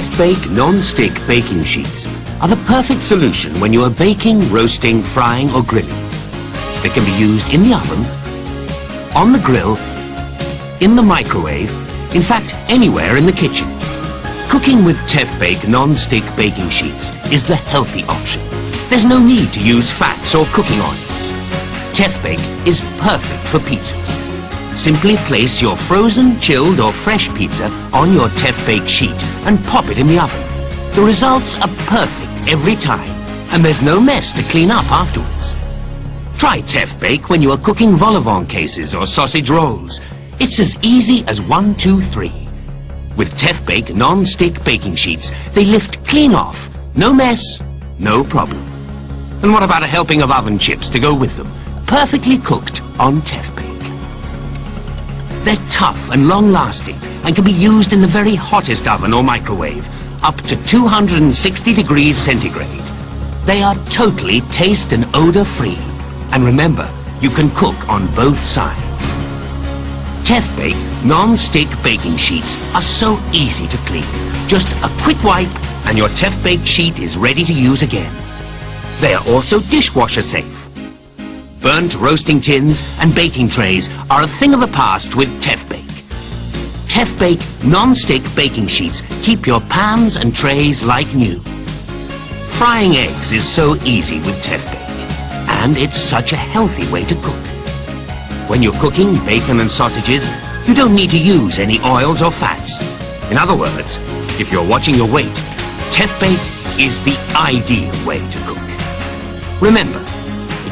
Tefbake non-stick baking sheets are the perfect solution when you are baking, roasting, frying or grilling. They can be used in the oven, on the grill, in the microwave, in fact anywhere in the kitchen. Cooking with Tefbake non-stick baking sheets is the healthy option. There's no need to use fats or cooking oils. Tefbake is perfect for pizzas. Simply place your frozen, chilled or fresh pizza on your Tefbake sheet and pop it in the oven. The results are perfect every time and there's no mess to clean up afterwards. Try Tefbake when you are cooking vol au cases or sausage rolls. It's as easy as one, two, three. With Tefbake non-stick baking sheets, they lift clean off. No mess, no problem. And what about a helping of oven chips to go with them? Perfectly cooked on Tefbake. They're tough and long-lasting and can be used in the very hottest oven or microwave, up to 260 degrees centigrade. They are totally taste and odor-free. And remember, you can cook on both sides. Tefbake non-stick baking sheets are so easy to clean. Just a quick wipe and your Tefbake sheet is ready to use again. They are also dishwasher safe. Burnt roasting tins and baking trays are a thing of the past with Tefbake. Tefbake non-stick baking sheets keep your pans and trays like new. Frying eggs is so easy with Tefbake, and it's such a healthy way to cook. When you're cooking bacon and sausages, you don't need to use any oils or fats. In other words, if you're watching your weight, Tefbake is the ideal way to cook. Remember,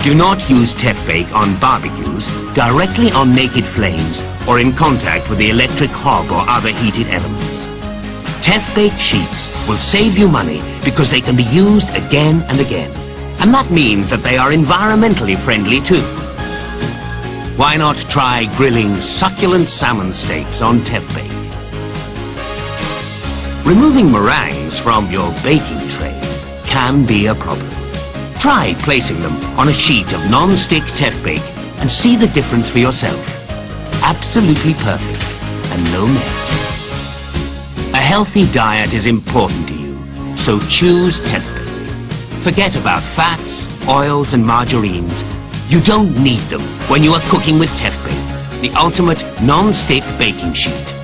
do not use Tefbake on barbecues, directly on naked flames, or in contact with the electric hob or other heated elements. Tefbake sheets will save you money because they can be used again and again. And that means that they are environmentally friendly too. Why not try grilling succulent salmon steaks on Tefbake? Removing meringues from your baking tray can be a problem. Try placing them on a sheet of non-stick Tefbake and see the difference for yourself. Absolutely perfect and no mess. A healthy diet is important to you, so choose Tefbake. Forget about fats, oils and margarines. You don't need them when you are cooking with Tefbake, the ultimate non-stick baking sheet.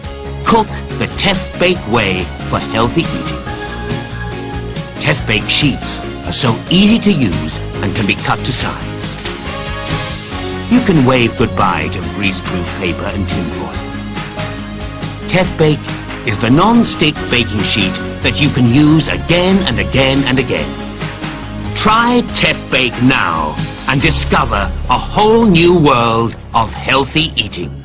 Cook the Tefbake way for healthy eating. Tefbake sheets are so easy to use and can be cut to size. You can wave goodbye to greaseproof paper and tinfoil. Tefbake is the non-stick baking sheet that you can use again and again and again. Try Tefbake now and discover a whole new world of healthy eating.